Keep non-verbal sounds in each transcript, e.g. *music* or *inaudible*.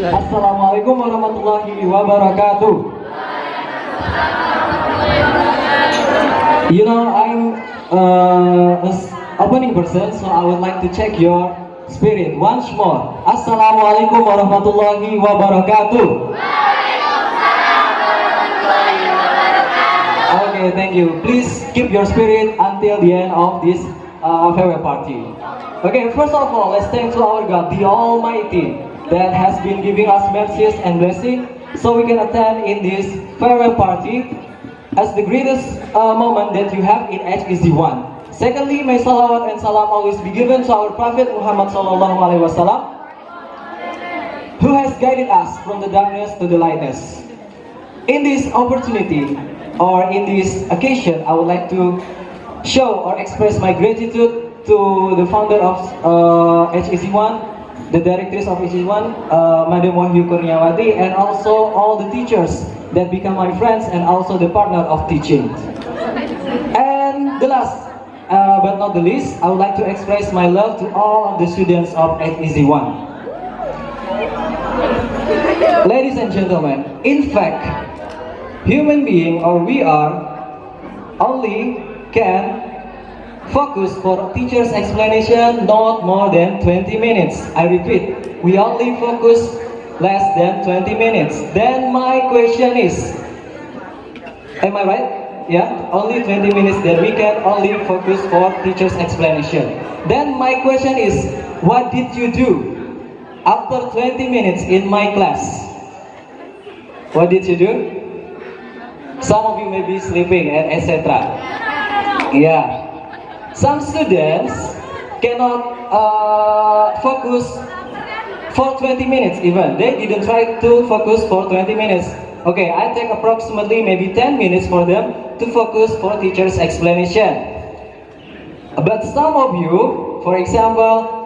Assalamualaikum warahmatullahi wabarakatuh. You know, I'm uh, opening person, so I would like to check your spirit once more. Assalamualaikum warahmatullahi wabarakatuh. Okay, thank you. Please keep your spirit until the end of this uh, farewell party. Okay, first of all, let's thank to our God, the Almighty, that has been giving us mercies and blessing, so we can attend in this farewell party as the greatest uh, moment that you have in HEC1. Secondly, may salawat and salam always be given to our Prophet Muhammad Sallallahu Alaihi Wasallam, who has guided us from the darkness to the lightness. In this opportunity or in this occasion, I would like to show or express my gratitude to the founder of uh, HEC1, the directors of HEC1, uh, Madam Wahyu Kurniawati, and also all the teachers that become my friends and also the partner of teaching. And the last, uh, but not the least, I would like to express my love to all of the students of HEC1. Ladies and gentlemen, in fact, human being or we are only can focus for teacher's explanation not more than 20 minutes. I repeat, we only focus less than 20 minutes. Then my question is, am I right? Yeah, only 20 minutes that we can only focus for teacher's explanation. Then my question is, what did you do after 20 minutes in my class? What did you do? Some of you may be sleeping and etc. Yeah. Some students cannot uh, focus for 20 minutes even. They didn't try to focus for 20 minutes. Okay, I take approximately maybe 10 minutes for them to focus for teacher's explanation. But some of you, for example,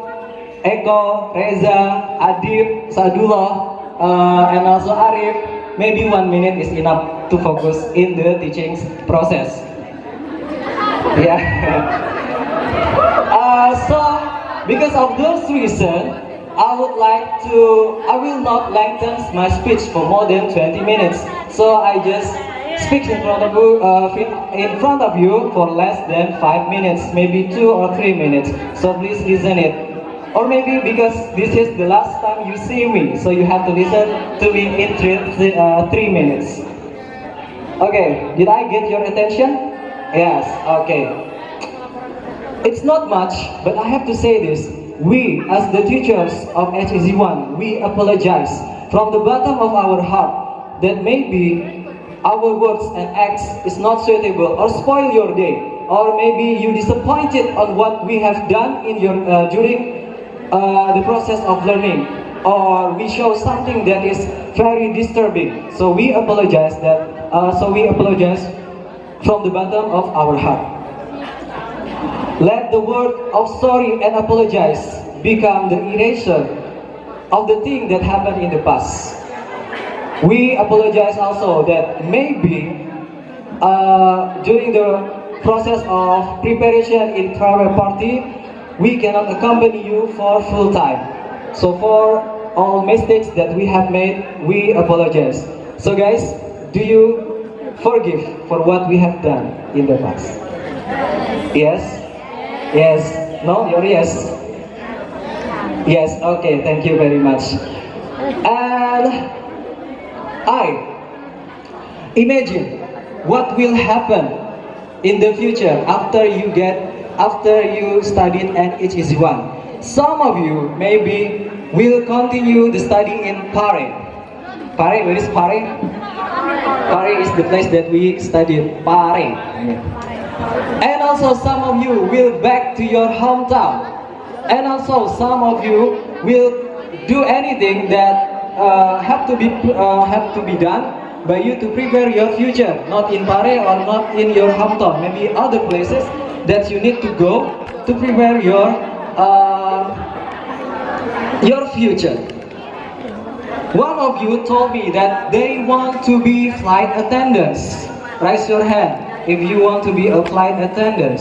Eko, Reza, Adib, Sadullah, uh, and also Arif, maybe one minute is enough to focus in the teaching process. *laughs* Yeah. Uh, so, because of those reasons, I would like to, I will not lengthen my speech for more than 20 minutes. So I just speak in front of you, uh, in front of you for less than five minutes, maybe two or three minutes. So please listen it. Or maybe because this is the last time you see me, so you have to listen to me in three, three, uh, three minutes. Okay, did I get your attention? Yes, okay. It's not much, but I have to say this. We, as the teachers of HEC1, we apologize from the bottom of our heart that maybe our words and acts is not suitable or spoil your day, or maybe you disappointed on what we have done in your uh, during uh, the process of learning, or we show something that is very disturbing. So we apologize that. Uh, so we apologize from the bottom of our heart. Let the word of sorry and apologize become the erasure of the thing that happened in the past. We apologize also that maybe uh, during the process of preparation in farewell party, we cannot accompany you for full time. So for all mistakes that we have made, we apologize. So guys, do you forgive for what we have done in the past? Yes? Yes. No? Your yes? Yes, okay, thank you very much. And I imagine what will happen in the future after you get after you studied at HEC1. Some of you maybe will continue the study in Paris. Paris, where is Paris? Paris is the place that we studied. Paris. And also some of you will back to your hometown. And also some of you will do anything that uh, have to be uh, have to be done by you to prepare your future, not in Paris or not in your hometown, maybe other places that you need to go to prepare your uh, your future. One of you told me that they want to be flight attendants. Raise your hand if you want to be a flight attendant.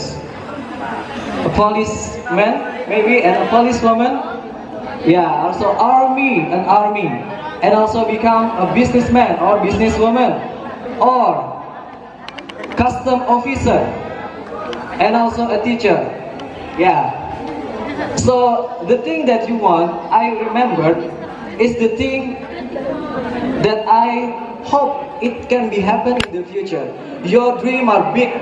A policeman, maybe, and a policewoman. Yeah, also army, an army, and also become a businessman or businesswoman, or custom officer, and also a teacher. Yeah. So the thing that you want, I remembered, is the thing that I hope it can be happen in the future. Your dream are big.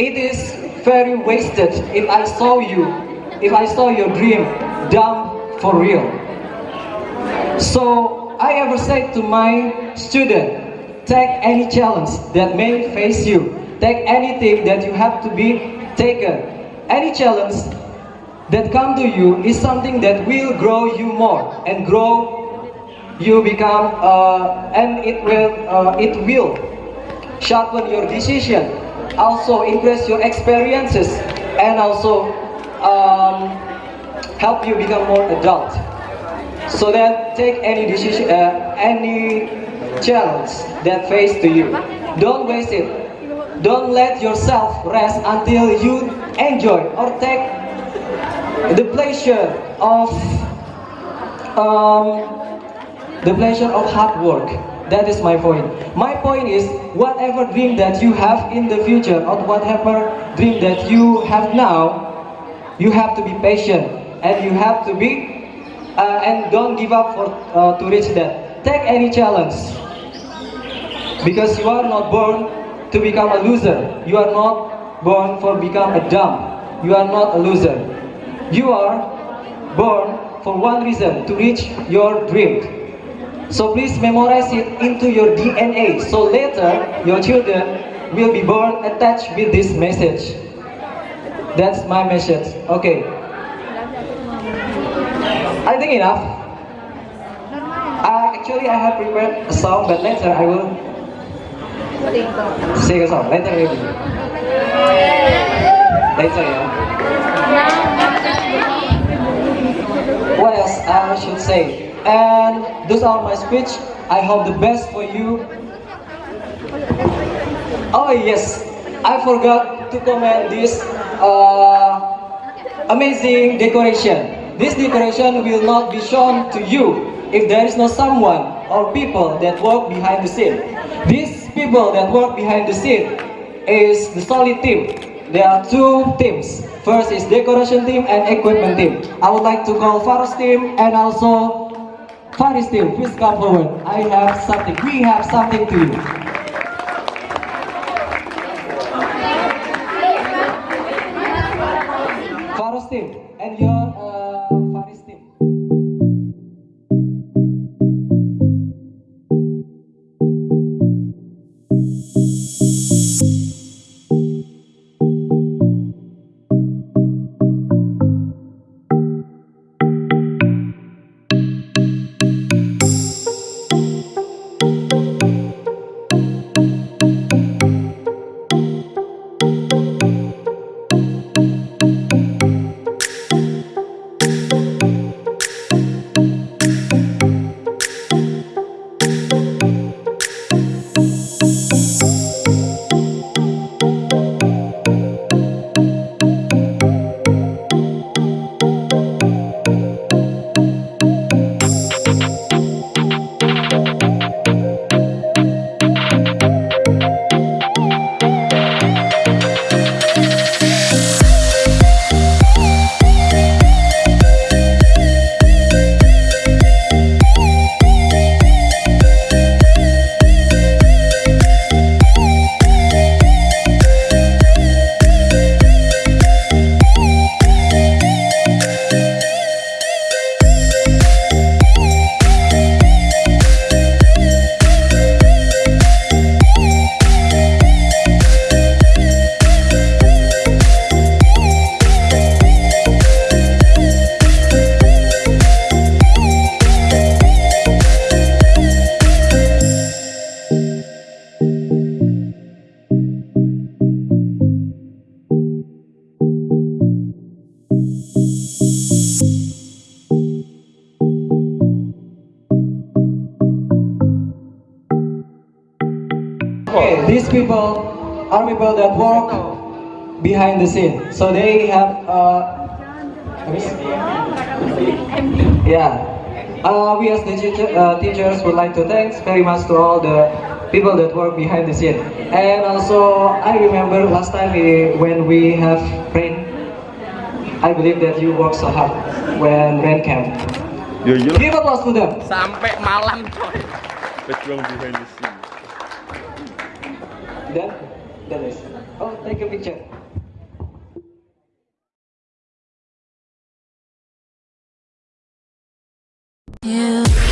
It is very wasted if I saw you, if I saw your dream dumb for real. So I ever said to my student, take any challenge that may face you. Take anything that you have to be taken. Any challenge that come to you is something that will grow you more and grow you become uh, and it will uh, it will sharpen your decision also increase your experiences and also um, help you become more adult. So that take any decision uh, any challenge that face to you. Don't waste it. Don't let yourself rest until you enjoy or take the pleasure of um, the pleasure of hard work. That is my point. My point is, whatever dream that you have in the future, or whatever dream that you have now, you have to be patient, and you have to be, uh, and don't give up for uh, to reach that. Take any challenge, because you are not born to become a loser. You are not born for become a dumb. You are not a loser. You are born for one reason, to reach your dream. So please memorize it into your DNA. So later, your children will be born attached with this message. That's my message. Okay. I think enough. Actually, I have prepared a song, but later I will sing a song. Later maybe. Later, yeah. What else I should say? And those are my speech. I hope the best for you. Oh yes, I forgot to comment this uh, amazing decoration. This decoration will not be shown to you if there is no someone or people that work behind the scene. These people that work behind the scene is the solid team. There are two teams. First is decoration team and equipment team. I would like to call Faros team and also Faris team. Please come forward. I have something. We have something to you. Okay, these people are people that work behind the scene. So they have uh, let me see. Yeah. Uh, we as the teacher, uh, teachers would like to thanks very much to all the people that work behind the scene. And also, I remember last time we, when we have rain, I believe that you work so hard when rain came. Ya iyalah. Give applause to them. Sampai malam coy. Pejuang behind the scene. Then, that is. Oh, take a picture. You